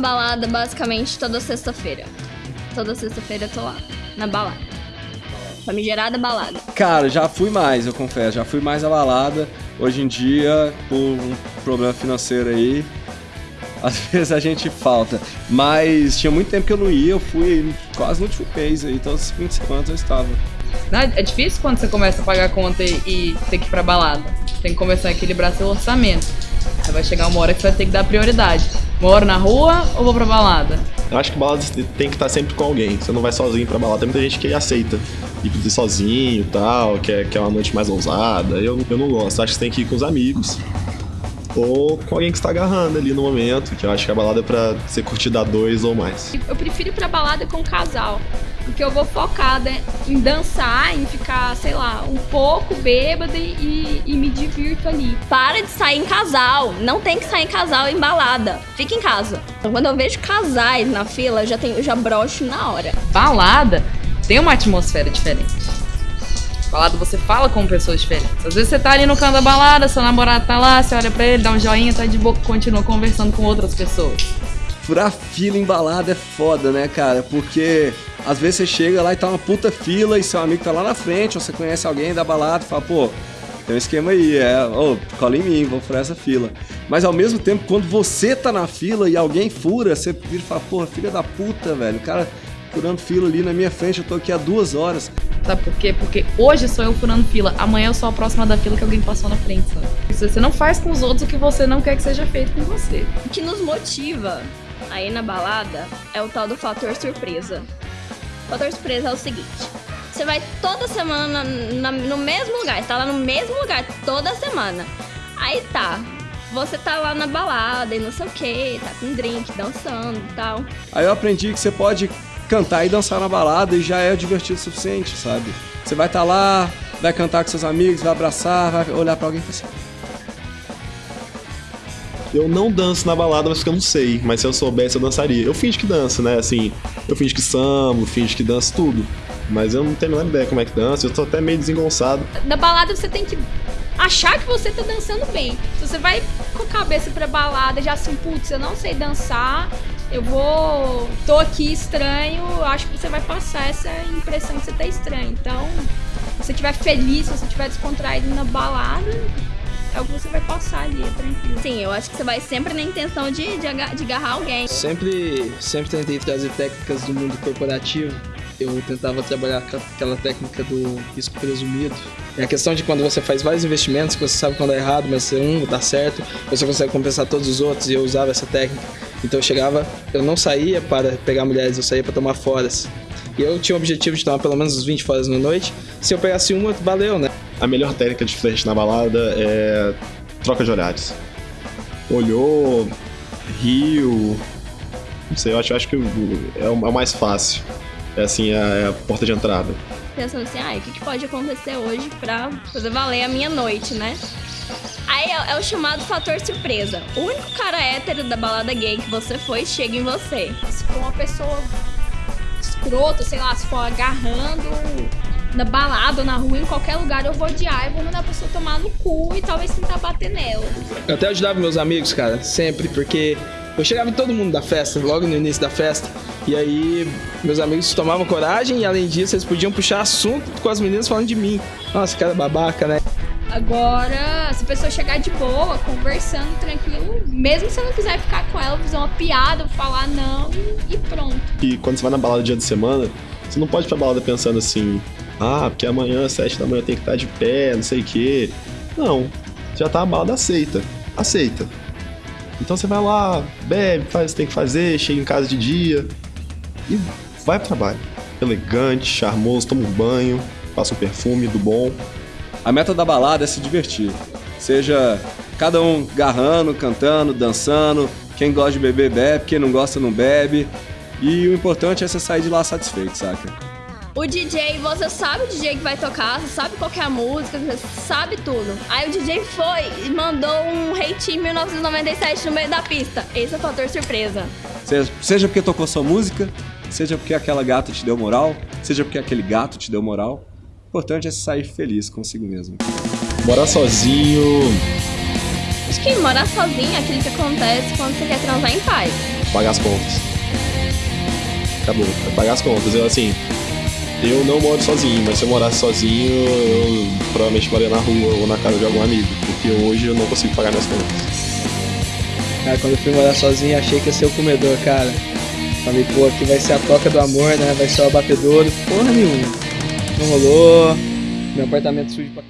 balada basicamente toda sexta-feira. Toda sexta-feira eu tô lá, na balada. Famigerada balada. Cara, já fui mais, eu confesso. Já fui mais à balada. Hoje em dia, por um problema financeiro aí, às vezes a gente falta. Mas tinha muito tempo que eu não ia, eu fui quase no último mês aí, todos os 20 segundos eu estava. Não, é difícil quando você começa a pagar conta e, e ter que ir pra balada. Tem que começar a equilibrar seu orçamento. Aí vai chegar uma hora que você vai ter que dar prioridade. Moro na rua ou vou pra balada? Eu acho que balada tem que estar sempre com alguém. Você não vai sozinho pra balada. Tem muita gente que aceita ir sozinho e tal, que é, que é uma noite mais ousada. Eu, eu não gosto. Acho que você tem que ir com os amigos. Ou com alguém que está agarrando ali no momento, que eu acho que a balada é pra ser curtida a dois ou mais. Eu prefiro ir pra balada com um casal. Porque eu vou focada em dançar, em ficar, sei lá, um pouco bêbada e, e, me divirto ali. Para de sair em casal. Não tem que sair em casal em balada. Fica em casa. Então, quando eu vejo casais na fila, eu já, tenho, eu já broxo na hora. Balada tem uma atmosfera diferente. Balada você fala com pessoas diferentes. Às vezes você tá ali no canto da balada, seu namorado tá lá, você olha pra ele, dá um joinha, tá de boca, continua conversando com outras pessoas. Furar fila em balada é foda, né, cara? Porque às vezes você chega lá e tá uma puta fila e seu amigo tá lá na frente, ou você conhece alguém da balada e fala, pô, tem um esquema aí, é, ô, oh, cola em mim, vou furar essa fila. Mas ao mesmo tempo, quando você tá na fila e alguém fura, você vira e fala, porra, filha da puta, velho, o cara furando fila ali na minha frente, eu tô aqui há duas horas. Sabe por quê? Porque hoje sou eu furando fila, amanhã eu sou a próxima da fila que alguém passou na frente, sabe? Você não faz com os outros o que você não quer que seja feito com você. O que nos motiva aí na balada é o tal do fator surpresa. O fator surpresa é o seguinte: você vai toda semana na, no mesmo lugar, tá lá no mesmo lugar toda semana. Aí tá, você tá lá na balada e não sei o que, tá com drink, dançando e tal. Aí eu aprendi que você pode cantar e dançar na balada e já é divertido o suficiente, sabe? Você vai estar tá lá, vai cantar com seus amigos, vai abraçar, vai olhar para alguém e falar assim. Eu não danço na balada, mas porque eu não sei. Mas se eu soubesse, eu dançaria. Eu finge que danço, né? Assim, eu finge que sambo, finge que danço tudo. Mas eu não tenho a menor ideia como é que dança, eu tô até meio desengonçado. Na balada você tem que achar que você tá dançando bem. Se você vai com a cabeça pra balada, já assim, putz, eu não sei dançar, eu vou. tô aqui estranho, acho que você vai passar essa impressão de você tá estranho. Então, se você estiver feliz, se você estiver descontraído na balada, é o que você vai passar ali, é tranquilo. Sim, eu acho que você vai sempre na intenção de, de, de agarrar alguém. Sempre, sempre tentei trazer técnicas do mundo corporativo. Eu tentava trabalhar com aquela técnica do risco presumido. É a questão de quando você faz vários investimentos, que você sabe quando é errado, mas um dá certo, você consegue compensar todos os outros, e eu usava essa técnica. Então eu chegava, eu não saía para pegar mulheres, eu saía para tomar foras. E eu tinha o objetivo de tomar pelo menos uns 20 foras na noite. Se eu pegasse uma, valeu, né? A melhor técnica de flerte na balada é troca de olhares. Olhou, riu. Não sei, eu acho, eu acho que é o, é mais fácil. É assim, é a porta de entrada. Pensando assim, ah, o que, que pode acontecer hoje pra fazer valer a minha noite, né? Aí é, é, o chamado fator surpresa. O único cara hétero da balada gay que você foi chega em você. Se for uma pessoa escrota, sei lá, se for agarrando na balada, na rua, em qualquer lugar, eu vou odiar e vou mandar a pessoa tomar no cu e talvez tentar bater nela. Eu até ajudava meus amigos, cara, sempre, porque eu chegava em todo mundo da festa, logo no início da festa. E aí, meus amigos tomavam coragem e, além disso, eles podiam puxar assunto com as meninas falando de mim. Nossa, cara babaca, né? Agora, se a pessoa chegar de boa, conversando tranquilo, mesmo se você não quiser ficar com ela, fazer uma piada, falar não e, pronto. E quando você vai na balada dia de semana, você não pode ir pra balada pensando assim, ah, porque amanhã, às sete da manhã, tem que estar de pé, não sei o quê. Não. Já tá a balada aceita. Aceita. Então você vai lá, bebe, faz o que tem que fazer, chega em casa de dia e vai pro trabalho. Elegante, charmoso, toma um banho, passa um perfume do bom. A meta da balada é se divertir. Seja cada um garrando, cantando, dançando. Quem gosta de beber, bebe. Quem não gosta, não bebe. E o importante é você sair de lá satisfeito, saca? O DJ, você sabe o DJ que vai tocar, você sabe qual é a música, você sabe tudo. Aí o DJ foi e mandou um Hate 1997 no meio da pista. Esse é o fator surpresa. Seja, seja porque tocou sua música, seja porque aquela gata te deu moral, seja porque aquele gato te deu moral. O importante é sair feliz consigo mesmo. Morar sozinho. Acho que morar sozinho é aquilo que acontece quando você quer transar em paz. pagar as contas. Acabou, pagar as contas. Eu, assim, eu não moro sozinho, mas se eu morasse sozinho, eu provavelmente moraria na rua ou na casa de algum amigo, porque hoje eu não consigo pagar minhas contas. Cara, quando eu fui morar sozinho, achei que ia ser o comedor, cara. Falei, pô, aqui vai ser a toca do amor, né? Vai ser o abatedouro. Porra nenhuma. Não rolou. Meu apartamento sujo pra